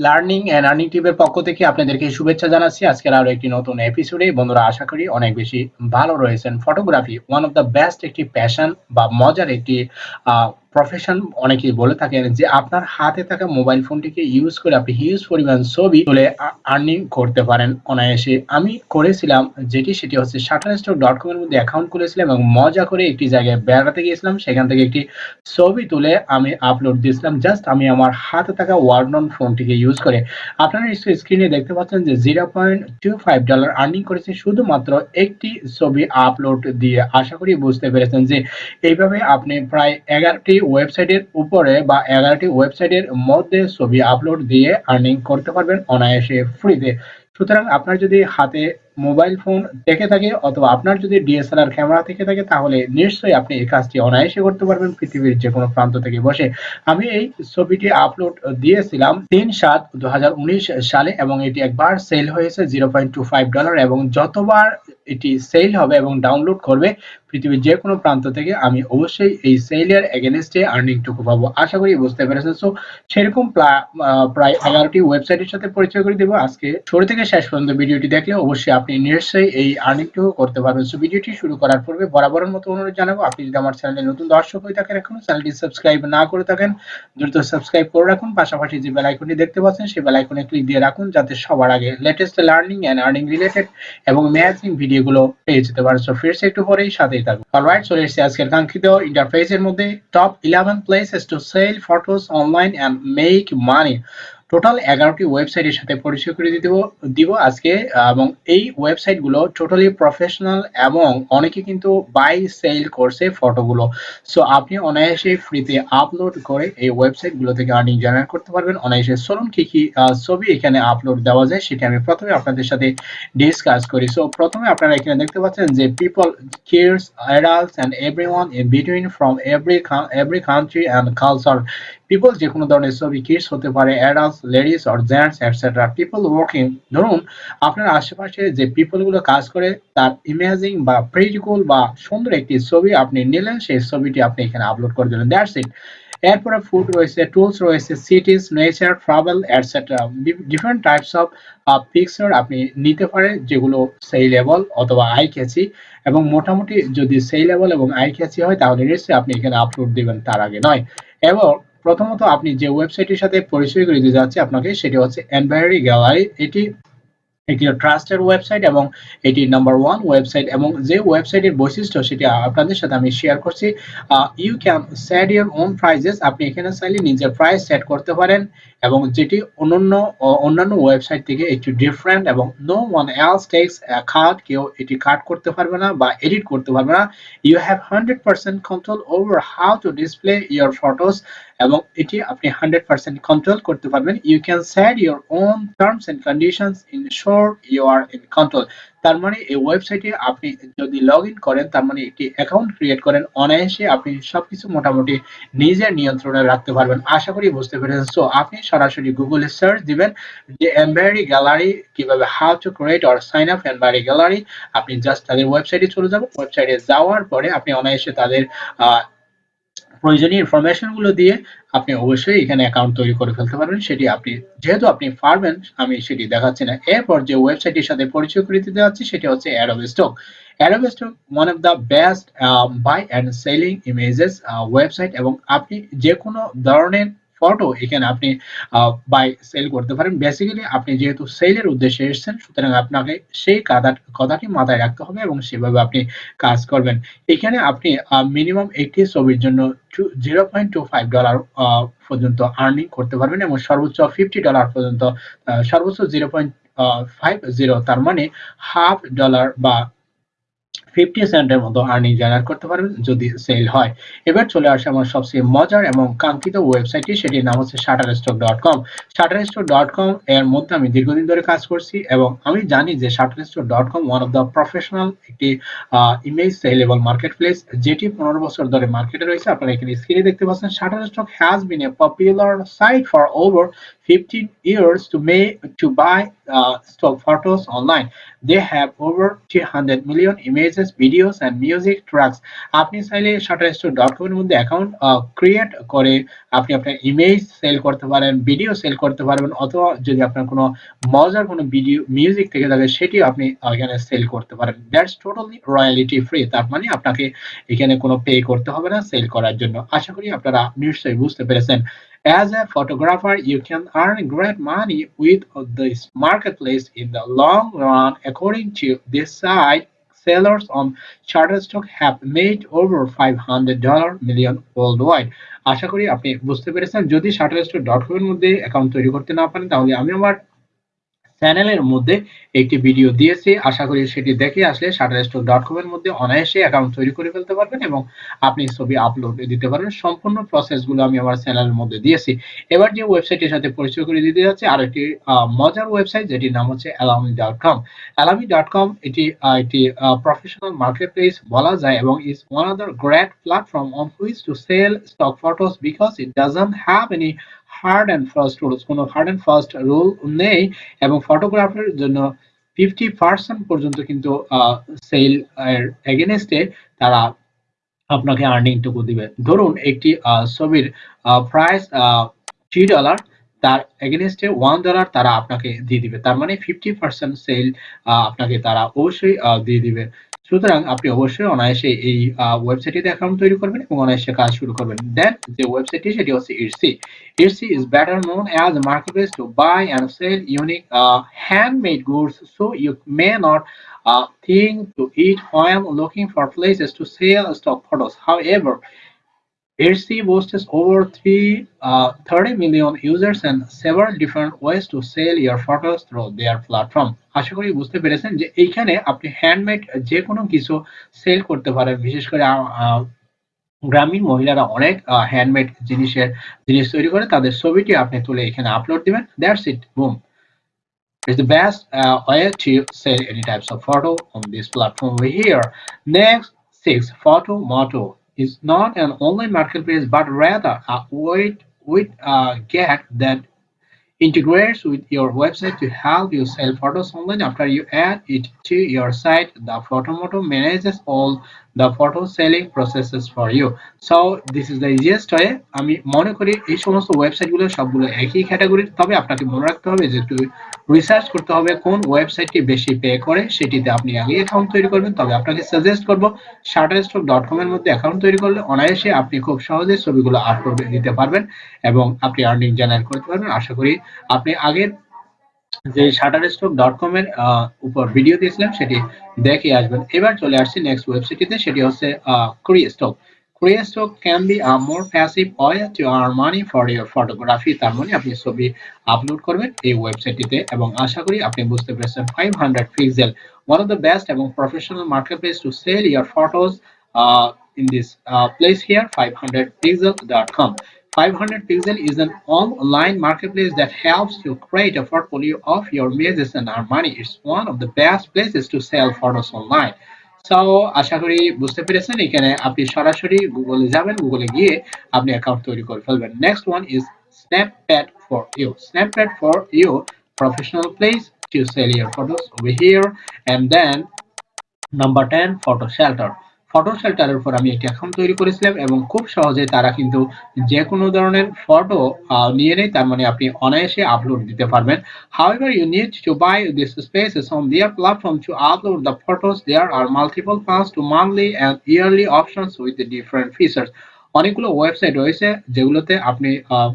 Learning and earning টিপের পক্ষ থেকে আপনাদেরকে শুভেচ্ছা জানাচ্ছি। আজকের আরও একটি নতুন এপিসোডে বন্ধুরা, আশা করি অনেক বেশি ভালো রয়েছেন। Photography one of the best একটি প্যাশন বা মজার একটি প্রফেশন অনেকেই বলে থাকেন যে আপনার হাতে থাকা মোবাইল ফোনটিকে ইউজ করে আপনি হিউজ পরিমাণ ছবি তুলে আর্নিং করতে পারেন অনায়াসে। আমি করেছিলাম যেটি, সেটি হচ্ছে শাটার স্টক ডট কম এর মধ্যে অ্যাকাউন্ট খুলেছিলাম এবং মজা করে একটি জায়গায় বেড়াতে গিয়েছিলাম। সেখান থেকে একটি ছবি তুলে আমি আপলোড দিয়েছিলাম। জাস্ট আমি আমার হাতে থাকা ওয়ার্ডনন ফোনটিকে ইউজ করে। আপনারা স্ক্রিনে দেখতে পাচ্ছেন যে zero point two five dollar earning করেছে। শুধুমাত্র একটি ছবি আপলোড দিয়ে। আশা করি বুঝতে পেরেছেন যে এইভাবে আপনি প্রায় এগারোটি ওয়েবসাইটের উপরে বা এগারোটি ওয়েবসাইটের মধ্যে ছবি আপলোড দিয়ে আর্নিং করতে পারবেন অনায়াসে ফ্রিতে সুতরাং আপনার যদি হাতে মোবাইল ফোন থেকে থাকে অথবা আপনার যদি ডিএসএলআর ক্যামেরা থেকে থাকে, তাহলে নিশ্চয়ই আপনি এই কাজটি অনায়াসে করতে পারবেন পৃথিবীর যে কোনো প্রান্ত থেকে বসে। আমি এই ছবিটি আপলোড দিয়েছিলাম তিন সাত দু সালে এবং এটি একবার সেল হয়েছে zero point two five dollar এবং যতবার এটি সেল হবে এবং ডাউনলোড করবে পৃথিবীর যে কোনো প্রান্ত থেকে আমি অবশ্যই এই সেলের এগেনস্টে আর্নিংটুকু পাবো। আশা করি বুঝতে পেরেছেন। সো সেরকম প্রায় এগারোটি ওয়েবসাইটের সাথে পরিচয় করে দেবো। আজকে শুরু থেকে শেষ পর্যন্ত ভিডিওটি দেখলে অবশ্যই আপনি নিশ্চয়ই এই আর্নিংটুকু করতে পারবেন। সো ভিডিওটি শুরু করার পূর্বে বরাবরের মতো অনুরোধ জানাব, আপনি যদি আমার চ্যানেলে নতুন দর্শক হয়ে থাকেন এখনও চ্যানেলটি সাবস্ক্রাইব না করে থাকেন, দ্রুত সাবস্ক্রাইব করে রাখুন। পাশাপাশি যে বেল আইকনটি দেখতে পাচ্ছেন, সেই বেল আইকনে ক্লিক দিয়ে রাখুন, যাতে সবার আগে latest learning and earning related এবং ম্যাচিং ভিডিওগুলো পেয়ে যেতে পারেন। সো ফিরছে একটু পরেই সাথেই থাকবে। অলরাইট চলে এসেছি আজকের কাঙ্ক্ষিত ইন্টারফেসের মধ্যে top eleven places to sell photos online and make money total এগারোটি ওয়েবসাইটের সাথে পরিচয় করে দিতে দিব আজকে, এবং এই ওয়েবসাইটগুলো টোটালি প্রফেশনাল এবং অনেকে কিন্তু বাই সেল করছে ফটোগুলো। সো আপনি অনায়াসে ফ্রিতে আপলোড করে এই ওয়েবসাইটগুলো থেকে আর্নিং জেনারেট করতে পারবেন। অনায়াসে চলুন কি কি ছবি এখানে আপলোড দেওয়া যায় সেটা আমি প্রথমে আপনাদের সাথে ডিসকাস করি। সো প্রথমে আপনারা এখানে দেখতে পাচ্ছেন যে people kids adults and everyone in between from every every country and culture people যে কোনো ধরনের ছবি কিডস হতে পারে adults ladies or gents etcetera people working ধরুন আপনার আশেপাশে যে পিপলগুলো কাজ করে, তার ইমেজিং বা প্রিটিকুল বা সুন্দর একটি ছবি আপনি নিলেন, সেই ছবিটি আপনি এখানে আপলোড করে দিলেন দ্যাটস ইট এরপরে ফুড রয়েছে টুলস রয়েছে cities nature travel etcetera different types of picture আপনি নিতে পারেন, যেগুলো সেই লেভেল অথবা আই ক্যাচি এবং মোটামুটি যদি সেই লেভেল এবং আই ক্যাচি হয়, তাহলে নিশ্চয়ই আপনি এখানে আপলোড দিবেন তার আগে নয়। এবং প্রথমত আপনি যে ওয়েবসাইটের সাথে পরিচয় করে দিতে যাচ্ছে আপনাকে, সেটি হচ্ছে এনভায়ারি গ্যালারি এটি একটি ট্রাস্টের ওয়েবসাইট এবং এটি নাম্বার ওয়ান ওয়েবসাইট এবং যে ওয়েবসাইটের বৈশিষ্ট্য সেটি আপনাদের সাথে আমি শেয়ার করছি you can set your own prices আপনি এখানে চাইলে নিজের প্রাইস সেট করতে পারেন এবং যেটি অন্যান্য অন্যান্য ওয়েবসাইট থেকে একটু ডিফারেন্ট এবং no one else takes cut কেউ এটি কাট করতে পারবে না বা এডিট করতে পারবে না। You have hundred percent control over how to display your photos এবং এটি আপনি হান্ড্রেড পার্সেন্ট কন্ট্রোল করতে পারবেন। You can set your own terms and conditions ensure you are in control তার মানে এই ওয়েবসাইটে আপনি যদি লগ ইন করেন, তার মানে একটি অ্যাকাউন্ট ক্রিয়েট করেন, অনায়াসে আপনি সবকিছু মোটামুটি নিজের নিয়ন্ত্রণে রাখতে পারবেন। আশা করি বুঝতে পেরেছেন। সো আপনি সরাসরি গুগলে সার্চ দিবেন, যে এমব্রয়ডারি গ্যালারি কীভাবে how to create or sign up embroidery gallery আপনি জাস্ট তাদের ওয়েবসাইটে চলে যাবেন। ওয়েবসাইটে যাওয়ার পরে আপনি অনায়াসে তাদের প্রয়োজনীয় ইনফরমেশনগুলো দিয়ে আপনি অবশ্যই এখানে অ্যাকাউন্ট তৈরি করে ফেলতে পারবেন। সেটি আপনি, যেহেতু আপনি পারবেন, আমি সেটি দেখাচ্ছি না। এরপর যে ওয়েবসাইটের সাথে পরিচয় করে দিতে যাচ্ছি, সেটি হচ্ছে Adobe Stock Adobe Stock one of the best buy and selling images website এবং আপনি যে কোনো ধরনের ফটো এখানে আপনি বাই সেল করতে পারেন। বেসিক্যালি আপনি যেহেতু সেলের উদ্দেশ্যে এসেছেন, সুতরাং আপনাকে সেই কাদা, কথাটি মাথায় রাখতে হবে এবং সেভাবে আপনি কাজ করবেন। এখানে আপনি মিনিমাম একটি ছবির জন্য zero point two five dollar পর্যন্ত আর্নিং করতে পারবেন এবং সর্বোচ্চ ফিফটি ডলার পর্যন্ত সর্বোচ্চ জিরো পয়েন্ট ফাইভ জিরো তার মানে হাফ ডলার বা ফিফটি সেন্টের মতো আর্নিং জেনারেট করতে পারবেন যদি সেল হয়। এবার চলে আসে আমার সবচেয়ে মজার এবং কাঙ্ক্ষিত ওয়েবসাইটটি সেটির নাম হচ্ছে Shutterstock dot com Shutterstock dot com এর মধ্যে আমি দীর্ঘদিন ধরে কাজ করছি এবং আমি জানি যে Shutterstock dot com one of the professional একটি ইমেজ সেলেবল মার্কেট প্লেস যেটি পনেরো বছর ধরে মার্কেটে রয়েছে। আপনারা এখানে স্ক্রিনে দেখতে পাচ্ছেন Shutterstock has been a popular site for over 15 years to make to buy uh, stock photos online. They have over 300 million images, videos, and music tracks. আপনি চাইলে shutterstock.com এর মধ্যে অ্যাকাউন্ট ক্রিয়েট করে আপনি আপনার ইমেজ সেল করতে পারেন video sell করতে পারবেন অথবা যদি আপনার কোনো মজার কোনো ভিডিও মিউজিক থেকে থাকে সেটিও আপনি এখানে সেল করতে পারেন দ্যাটস টোটালি রয়্যালিটি ফ্রি তার মানে আপনাকে এখানে কোনো পে করতে হবে না সেল করার জন্য আশা করি আপনারা নিশ্চয়ই বুঝতে পেরেছেন As a photographer, you can earn great money with this marketplace in the long run. According to this site, sellers on Shutterstock have made over 500 dollar million worldwide. আশা করি আপনি বুঝতে পেরেছেন যদি shutterstock.com এর মধ্যে অ্যাকাউন্ট তৈরি করতে না পারেন তাহলে আমি আমার চ্যানেলের মধ্যে একটি ভিডিও দিয়েছি। আশা করি সেটি দেখে আসলে শাটারস্টক ডট কম এর মধ্যে অনায়াসে অ্যাকাউন্ট তৈরি করে ফেলতে পারবেন এবং আপনি ছবি আপলোড দিতে পারবেন। সম্পূর্ণ প্রসেসগুলো আমি আমার চ্যানেলের মধ্যে দিয়েছি। এবার যে ওয়েবসাইটের সাথে পরিচয় করে দিতে যাচ্ছে আর একটি মজার ওয়েবসাইট যেটির নাম হচ্ছে Alamy dot com Alamy dot com এটি একটি প্রফেশনাল মার্কেট প্লেস বলা যায় এবং is one of the great platform on which to sell stock photos because it doesn't have any hard and fast rules কোনো hard and fast rule নেই এবং photographer জন্য fifty percent পর্যন্ত কিন্তু sell এর এগেনস্টে তারা আপনাকে আর্নিংটুকু দিবে। ধরুন একটি ছবির প্রাইস থ্রি ডলার তার এগেনস্টে ওয়ান ডলার তারা আপনাকে দিয়ে দিবে। তার মানে ফিফটি পার্সেন্ট সেল আপনাকে তারা অবশ্যই দিয়ে দিবে। সুতরাং আপনি অবশ্যই অনায়াসে এই ওয়েবসাইটটিতে অ্যাকাউন্ট তৈরি করবেন এবং অনায়াসে কাজ শুরু করবেন দেন যে ওয়েবসাইটটি সেটি হচ্ছে Etsy Etsy is better known as marketplace to buy and sell unique uh, handmade goods so you may not uh, think to eat while looking for places to sell stock photos however Etsy boasts over three, uh, 30 million users and several different ways to sell your photos through their platform. আশা করি বুঝতে পেরেছেন যে এইখানে আপনি handmade যে কোনো কিছু সেল করতে পারেন বিশেষ করে গ্রামীণ মহিলারা অনেক হ্যান্ডমেড জিনিসের জিনিস তৈরি করে তাদের ছবিটি আপনি তুলে এখানে আপলোড দিবেন that's it boom It's the best uh, way to sell any types of photo on this platform over here. Next, six photo motto. Is not an online marketplace but rather a way with a get that integrates with your website to help you sell photos online. After you add it to your site the photo photomoto manages all the photo selling processes for you. So, this is the easiest way. আমি মনে করি এই সমস্ত ওয়েবসাইটগুলো সবগুলো একই ক্যাটাগরির তবে আপনাকে মনে রাখতে হবে যে একটু রিসার্চ করতে হবে কোন ওয়েবসাইটটি বেশি পে করে, সেটিতে আপনি আগে অ্যাকাউন্ট তৈরি করবেন। তবে আপনাকে সাজেস্ট করব শাটারস্টক ডট কম এর মধ্যে অ্যাকাউন্ট তৈরি করলে অনায়াসে আপনি খুব সহজে ছবিগুলো আপলোড দিতে পারবেন এবং আপনি আর্নিং জেনারেট করতে পারবেন। আশা করি আপনি আগের যে শাটার শাটারস্টক ডট কম এর উপর ভিডিও দিয়েছিলাম সেটি দেখে আসবেন। এবার চলে আসছি নেক্সট ওয়েবসাইটটিতে সেটি হচ্ছে Crestock Crestock can be a more passive way to earn money for your photography তার মানে আপনি ছবি আপলোড করবেন এই ওয়েবসাইটটিতে এবং আশা করি আপনি বুঝতে পেরেছেন five hundred pixel one of the best এবং professional marketplace to sell your photos in this uh, place here 500pixel.com 500 pixel is an online marketplace that helps you create a portfolio of your images and earn money it's one of the best places to sell photos online so আশা করি বুঝতে পেরেছেন এখানে আপনি সরাসরি গুগলে যাবেন গুগলে গিয়ে আপনি অ্যাকাউন্ট তৈরি করে ফেলবেন next one is Snappad for you Snappad for you professional place to sell your photos over here and then number 10 photo shelter photo শেল্টারের উপর আমি একটি অ্যাকাউন্ট তৈরি করেছিলাম এবং খুব সহজে তারা কিন্তু যে কোনো ধরনের ফটো নিয়ে নেয়। তার মানে আপনি অনায়াসে আপলোড দিতে পারবেন। You need to buy this spaces on their platform to upload the photos. There are multiple paths to monthly and yearly options with the different features. অনেকগুলো ওয়েবসাইট রয়েছে যেগুলোতে আপনি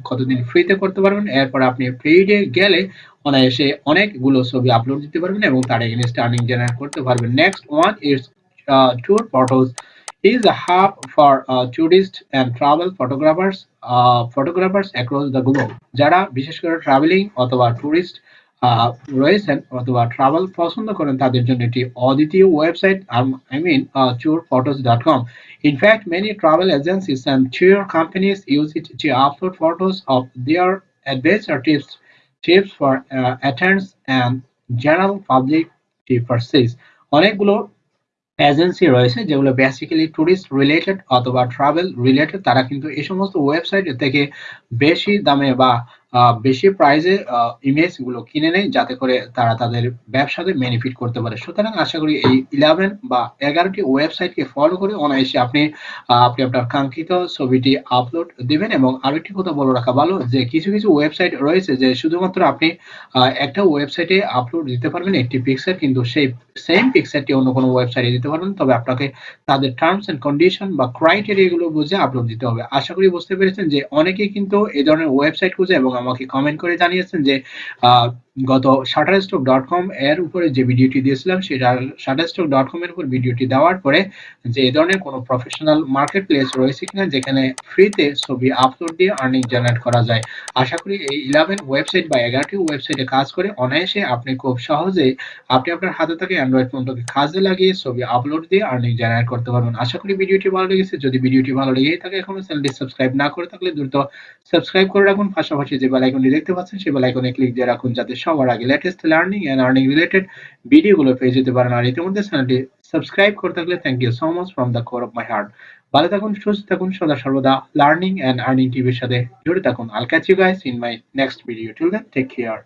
কতদিন ফ্রিতে করতে পারবেন। এরপর আপনি ফ্রিতে গেলে অনায়াসে অনেকগুলো ছবি আপলোড দিতে পারবেন এবং তার এগেনস্ট আর্নিং জেনারেট করতে পারবেন। Next one is tour photos is a hub for uh, tourists and travel photographers uh, photographers across the globe যারা বিশেষ করে ট্রাভেলিং অথবা টুরিস্ট রয়েছেন অথবা ট্রাভেল পছন্দ করেন তাদের জন্য এটি অদ্বিতীয় website I mean tour photos dot com in fact many travel agencies and tour companies use it to upload photos of their adventure tips tips for uh, attendants and general public to purchase অনেকগুলো agency রয়েছে যেগুলো basically tourist related অথবা travel related তারা কিন্তু এই সমস্ত website থেকে বেশি দামে বা বেশি প্রাইজে ইমেজগুলো কিনে নেয় যাতে করে তারা তাদের ব্যবসাতে বেনিফিট করতে পারে। সুতরাং আশা করি এই ইলেভেন বা এগারোটি ওয়েবসাইটকে ফলো করে অনায়াসে আপনি আপনি আপনার কাঙ্ক্ষিত ছবিটি আপলোড দিবেন এবং আরেকটি কথা বলে রাখা ভালো যে কিছু কিছু ওয়েবসাইট রয়েছে যে শুধুমাত্র আপনি একটা ওয়েবসাইটে আপলোড দিতে পারবেন, একটি পিকচার কিন্তু সেই সেম পিকচারটি অন্য কোনো ওয়েবসাইটে দিতে পারবেন। তবে আপনাকে তাদের টার্মস এন্ড কন্ডিশন বা ক্রাইটেরিয়া গুলো বুঝে আপলোড দিতে হবে। আশা করি বুঝতে পেরেছেন যে অনেকেই কিন্তু এই ধরনের ওয়েবসাইট খুঁজে এবং আমাকে কমেন্ট করে জানিয়েছেন যে গত শাটারস্টক ডট কম এর উপরে যে ভিডিওটি দিয়েছিলাম সেটা শাটারস্টক ডট কম এর উপর ভিডিওটি দেওয়ার পরে যে এই ধরনের কোনো প্রফেশনাল মার্কেট প্লেস রয়েছে কিনা, যেখানে ফ্রিতে ছবি আপলোড দিয়ে আর্নিং জেনারেট করা যায়। আশা করি এই ইলেভেন ওয়েবসাইট বা এগারোটি ওয়েবসাইটে কাজ করে অনায়াসে আপনি খুব সহজে আপনি আপনার হাতে থাকা অ্যান্ড্রয়েড ফোনটাকে কাজে লাগিয়ে ছবি আপলোড দিয়ে আর্নিং জেনারেট করতে পারবেন। আশা করি ভিডিওটি ভালো লেগেছে। যদি ভিডিওটি ভালো লেগেই থাকে, এখনও চ্যানেলটি সাবস্ক্রাইব না করে থাকলে দ্রুত সাবস্ক্রাইব করে রাখুন। পাশাপাশি যে বেল আইকনটি দেখতে পাচ্ছেন, সেই বেল আইকনে ক্লিক দিয়ে রাখুন, যাতে সবার আগে latest learning and earning related ভিডিওগুলো পেয়ে যেতে পারেন। আর ইতিমধ্যে চ্যানেলটি সাবস্ক্রাইব করে থাকলে thank you so much from the core of my heart ভালো থাকুন, সুস্থ থাকুন, সদা সর্বদা লার্নিং এন্ড আর্নিং টিভির সাথে জুড়ে থাকুন। I'll catch you guys in my next video till then take care